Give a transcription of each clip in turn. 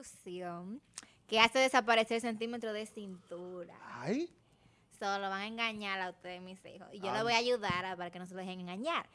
ilusión que hace desaparecer el centímetro de cintura. Ay. Solo van a engañar a ustedes, mis hijos. Y yo les voy a ayudar a- para que no se dejen engañar.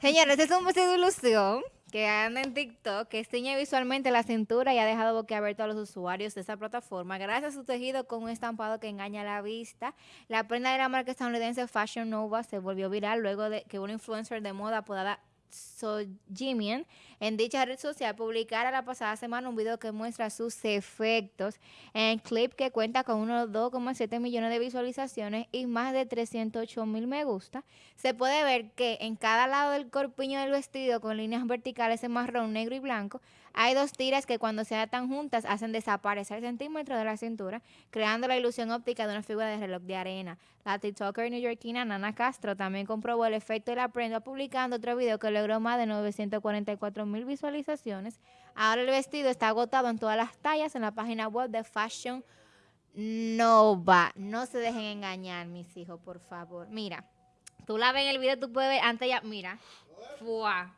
Señores, es un vestido de ilusión que anda en TikTok, que ciñe visualmente la cintura y ha dejado boquiabierto a los usuarios de esa plataforma gracias a su tejido con un estampado que engaña la vista. La prenda de la marca estadounidense Fashion Nova se volvió viral luego de que una influencer de moda apodada Sojimian en dicha red social publicara la pasada semana un video que muestra sus efectos en clip que cuenta con unos 2,7 millones de visualizaciones y más de 308 mil me gusta. Se puede ver que en cada lado del corpiño del vestido con líneas verticales en marrón, negro y blanco hay dos tiras que cuando se atan juntas hacen desaparecer centímetros de la cintura, creando la ilusión óptica de una figura de reloj de arena. La TikToker neoyorquina Nana Castro también comprobó el efecto de la prenda publicando otro video que logró más de 944 mil visualizaciones. Ahora el vestido está agotado en todas las tallas en la página web de Fashion Nova. No se dejen engañar, mis hijos, por favor. Mira, tú la ves en el video, tú puedes ver antes ya, mira. Fua.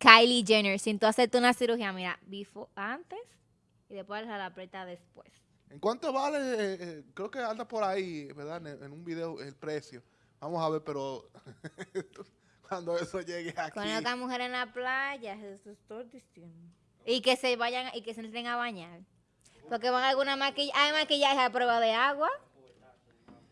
Kylie Jenner, sin tú hacerte una cirugía, mira, before, antes y después la aprieta después. ¿En cuánto vale? eh, eh, creo que anda por ahí, ¿verdad? En, en un video el precio. Vamos a ver, pero cuando eso llegue aquí. Con otra mujer en la playa, eso estoy diciendo. Y que se vayan y que se entren a bañar. Porque van alguna maquillaje, hay maquillaje a prueba de agua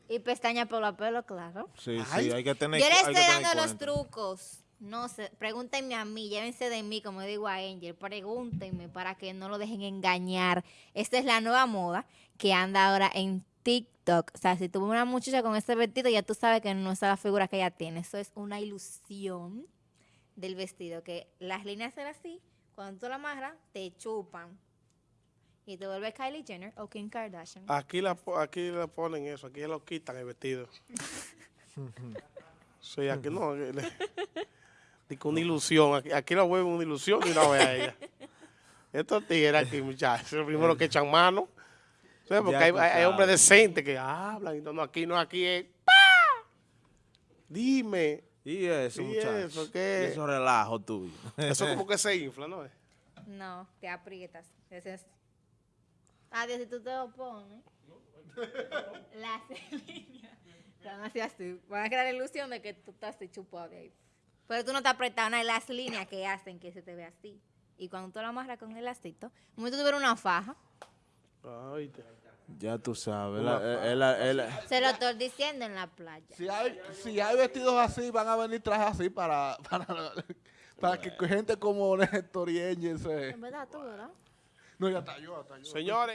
y pestañas por la pelo, claro. Sí, Ay. sí, hay que tener Yo que estoy dando los cuenta. trucos. No sé, pregúntenme a mí, llévense de mí, como digo a Angel, pregúntenme para que no lo dejen engañar. Esta es la nueva moda que anda ahora en TikTok. O sea, si tuvo una muchacha con este vestido, ya tú sabes que no es la figura que ella tiene. Eso es una ilusión del vestido, que las líneas son así, cuando tú la amarras, te chupan. Y te vuelve Kylie Jenner o Kim Kardashian. Aquí la, aquí le ponen eso, aquí lo quitan el vestido. sí, aquí no. le- Dice una ilusión, aquí, aquí la vuelven una ilusión y una vez a ella. Estos tigres aquí, muchachos, los primeros que echan mano. ¿Sí? Porque Ya hay, tú hay- hay hombres sabes. decentes que hablan y no, no, aquí no, aquí es ¡pa! Dime. Y eso, ¿Y muchachos. eso qué? Y eso relajo tuyo. Eso como que se infla, ¿no? No, te aprietas. Es... Adiós, si tú te lo pones. Las líneas te van a hacer así. Van a crear la ilusión de que tú estás así chupado de ahí. Pero tú no te apretas nada. Las líneas que hacen que se te ve así. Y cuando tú lo amarras con el lastito, como si tú tuvieras una faja, Ay, te- Ya tú sabes. La- eh, la- eh, la- se lo estoy diciendo en la playa. Si hay, si hay vestidos así, van a venir trajes así para, para, para que gente como Néstor y Angel se... En verdad, tú, ¿verdad? No, ya está yo, ya está yo. Señores.